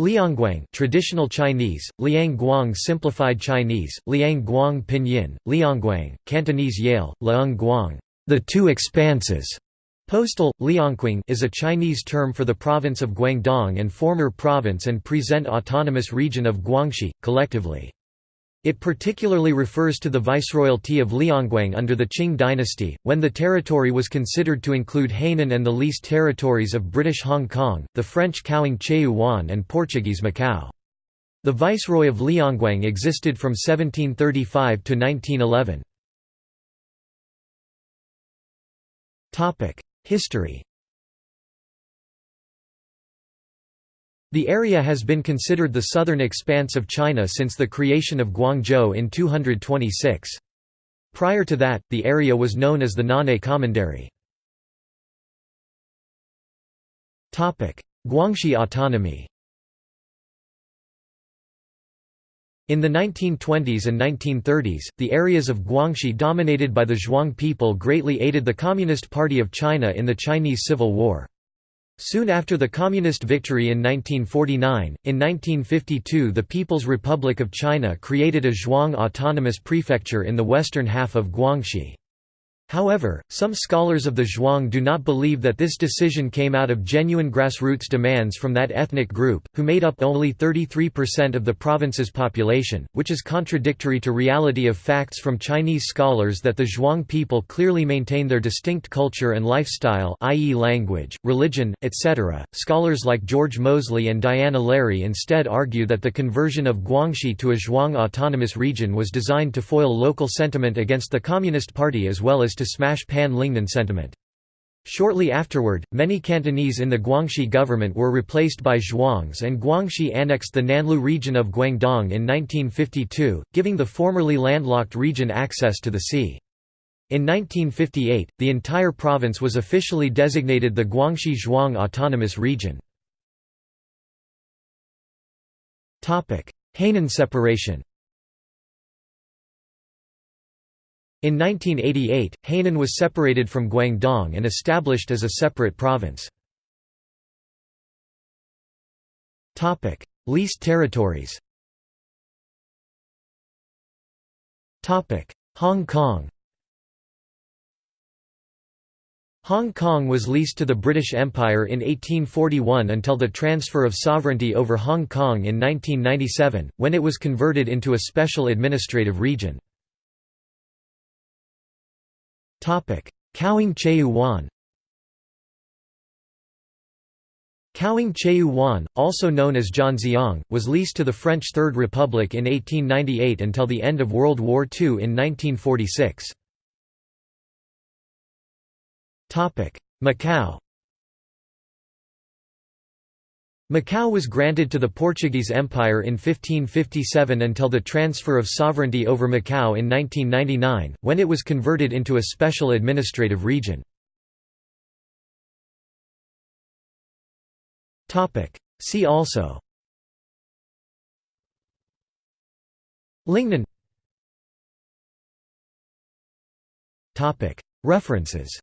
Liangguang traditional Chinese, Liang Guang simplified Chinese, Liangguang pinyin, Liangguang, Cantonese Yale, Liangguang, the two expanses. Postal, Liangkwang is a Chinese term for the province of Guangdong and former province and present autonomous region of Guangxi, collectively. It particularly refers to the viceroyalty of Liangguang under the Qing dynasty, when the territory was considered to include Hainan and the leased territories of British Hong Kong, the French Kaoing Cheu Wan and Portuguese Macau. The viceroy of Liangguang existed from 1735 to 1911. History The area has been considered the southern expanse of China since the creation of Guangzhou in 226. Prior to that, the area was known as the Nan'e Commandery. Guangxi autonomy In the 1920s and 1930s, the areas of Guangxi dominated by the Zhuang people greatly aided the Communist Party of China in the Chinese Civil War. Soon after the Communist victory in 1949, in 1952 the People's Republic of China created a Zhuang autonomous prefecture in the western half of Guangxi. However, some scholars of the Zhuang do not believe that this decision came out of genuine grassroots demands from that ethnic group, who made up only 33% of the province's population, which is contradictory to reality of facts from Chinese scholars that the Zhuang people clearly maintain their distinct culture and lifestyle i.e. language, religion, etc. Scholars like George Moseley and Diana Lary instead argue that the conversion of Guangxi to a Zhuang autonomous region was designed to foil local sentiment against the Communist Party as well as to smash Pan Lingnan sentiment. Shortly afterward, many Cantonese in the Guangxi government were replaced by Zhuangs and Guangxi annexed the Nanlu region of Guangdong in 1952, giving the formerly landlocked region access to the sea. In 1958, the entire province was officially designated the Guangxi Zhuang Autonomous Region. Hainan separation In 1988, Hainan was separated from Guangdong and established as a separate province. Leased territories Hong Kong Hong Kong was leased to the British Empire in 1841 until the transfer of sovereignty over Hong Kong in 1997, when it was converted into a special administrative region. Kaoing Cheu Wan Kaoing Cheu Wan, also known as Zhanjiang, was leased to the French Third Republic in 1898 until the end of World War II in 1946. Macau Macau was granted to the Portuguese Empire in 1557 until the transfer of sovereignty over Macau in 1999, when it was converted into a special administrative region. See also. Lingnan. References